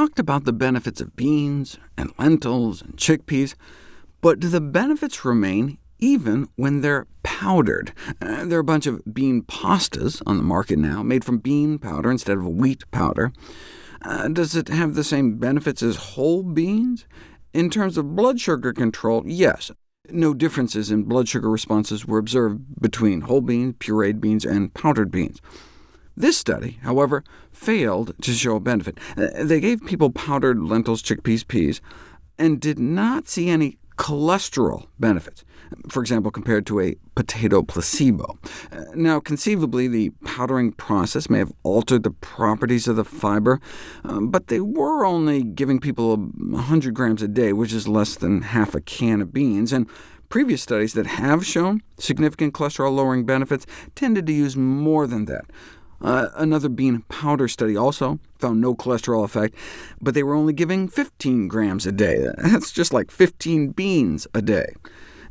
talked about the benefits of beans, and lentils, and chickpeas, but do the benefits remain even when they're powdered? Uh, there are a bunch of bean pastas on the market now, made from bean powder instead of wheat powder. Uh, does it have the same benefits as whole beans? In terms of blood sugar control, yes. No differences in blood sugar responses were observed between whole beans, pureed beans, and powdered beans. This study, however, failed to show a benefit. Uh, they gave people powdered lentils, chickpeas, peas, and did not see any cholesterol benefits, for example, compared to a potato placebo. Uh, now, conceivably, the powdering process may have altered the properties of the fiber, um, but they were only giving people 100 grams a day, which is less than half a can of beans, and previous studies that have shown significant cholesterol-lowering benefits tended to use more than that. Uh, another bean powder study also found no cholesterol effect, but they were only giving 15 grams a day. That's just like 15 beans a day.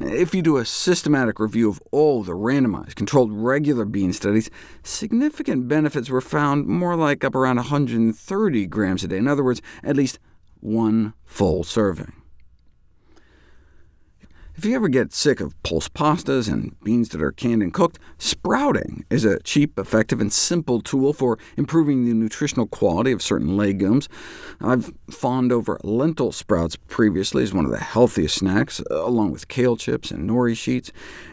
If you do a systematic review of all the randomized, controlled regular bean studies, significant benefits were found more like up around 130 grams a day, in other words, at least one full serving. If you ever get sick of pulse pastas and beans that are canned and cooked, sprouting is a cheap, effective, and simple tool for improving the nutritional quality of certain legumes. I've fawned over lentil sprouts previously as one of the healthiest snacks, along with kale chips and nori sheets.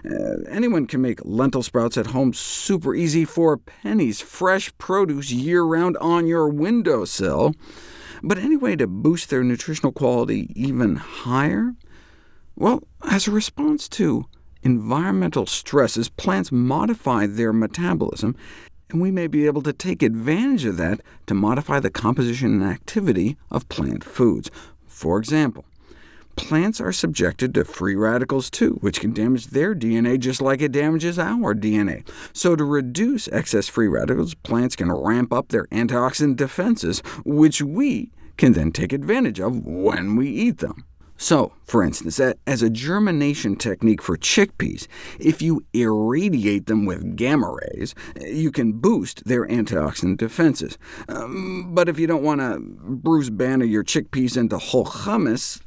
Uh, anyone can make lentil sprouts at home super easy for pennies, fresh produce year-round on your windowsill. But any way to boost their nutritional quality even higher? Well, as a response to environmental stresses, plants modify their metabolism, and we may be able to take advantage of that to modify the composition and activity of plant foods. For example, plants are subjected to free radicals too, which can damage their DNA just like it damages our DNA. So to reduce excess free radicals, plants can ramp up their antioxidant defenses, which we can then take advantage of when we eat them. So, for instance, as a germination technique for chickpeas, if you irradiate them with gamma rays, you can boost their antioxidant defenses. Um, but if you don't want to Bruce Banner your chickpeas into Hulk hummus,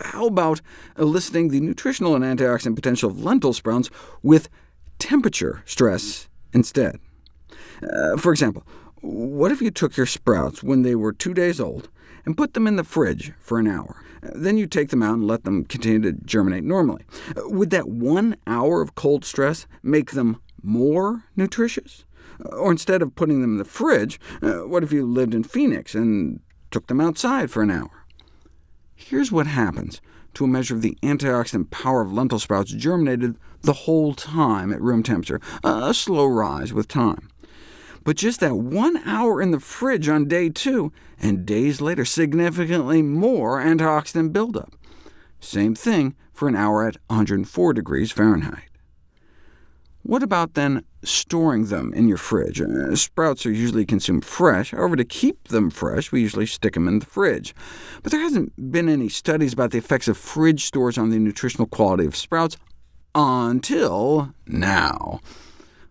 how about eliciting the nutritional and antioxidant potential of lentil sprouts with temperature stress instead? Uh, for example, what if you took your sprouts when they were two days old, and put them in the fridge for an hour. Then you take them out and let them continue to germinate normally. Would that one hour of cold stress make them more nutritious? Or instead of putting them in the fridge, uh, what if you lived in Phoenix and took them outside for an hour? Here's what happens to a measure of the antioxidant power of lentil sprouts germinated the whole time at room temperature, a slow rise with time but just that one hour in the fridge on day two, and days later significantly more antioxidant buildup. Same thing for an hour at 104 degrees Fahrenheit. What about then storing them in your fridge? Uh, sprouts are usually consumed fresh. However, to keep them fresh, we usually stick them in the fridge. But there hasn't been any studies about the effects of fridge stores on the nutritional quality of sprouts until now.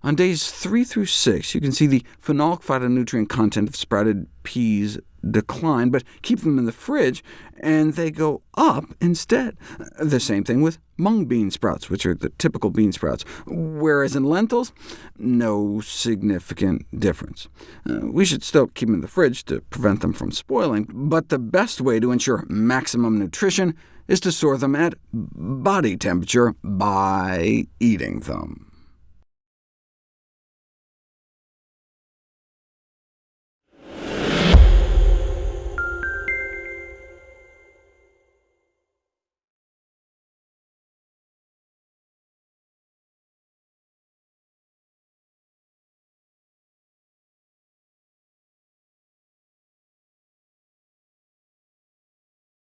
On days 3 through 6, you can see the phenolic phytonutrient content of sprouted peas decline, but keep them in the fridge, and they go up instead. The same thing with mung bean sprouts, which are the typical bean sprouts, whereas in lentils, no significant difference. Uh, we should still keep them in the fridge to prevent them from spoiling, but the best way to ensure maximum nutrition is to store them at body temperature by eating them.